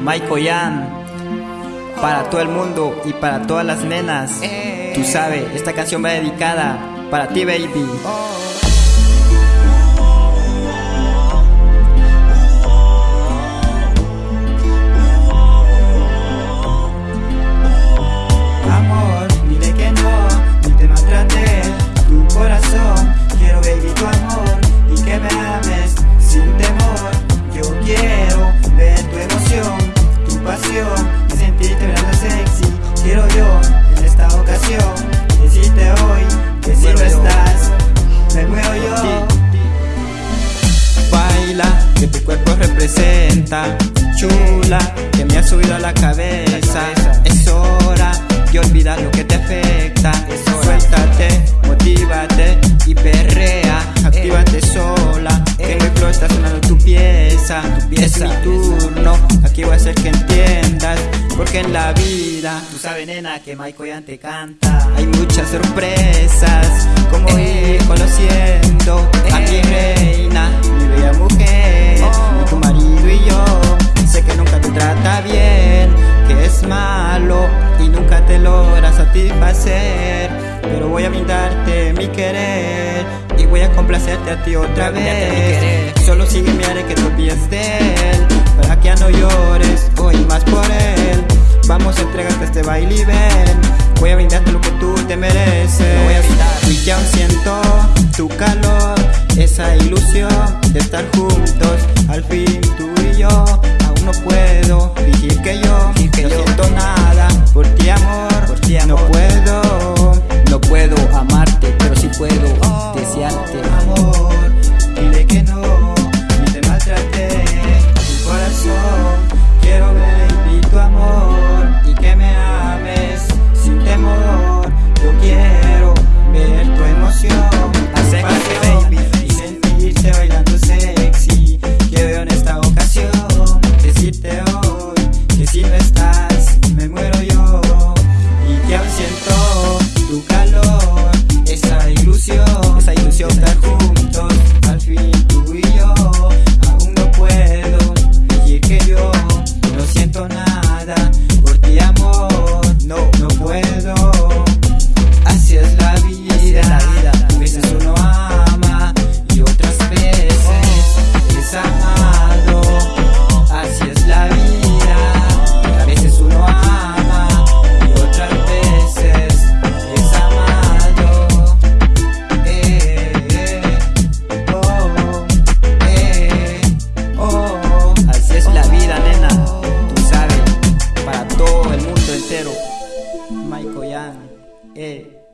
Michael Yan, para todo el mundo y para todas las nenas. Tú sabes, esta canción va dedicada para ti, baby. Amor, dile que no, ni te maltrate tu corazón. Que si no estás, me muero yo. Baila, que tu cuerpo representa. Chula, que me ha subido a la cabeza. Es hora de olvidar lo que te afecta. Pieza. Es mi turno, aquí voy a hacer que entiendas. Porque en la vida, tú sabes, nena, que Michael ya te canta. Hay muchas sorpresas, como ir conociendo a mi reina, mi bella mujer, y tu marido y yo. Sé que nunca te trata bien, que es malo y nunca te logra satisfacer. Pero voy a brindarte mi querer y voy a complacerte a ti otra vez. Solo sigue mi que te de él, para que ya no llores hoy más por él. Vamos a entregarte este baile y ven. Voy a brindarte lo que tú te mereces. voy a brindar. Y ya siento tu calor, esa ilusión de estar juntos. Al fin tú y yo, aún no puedo entero. Michael Yan, eh.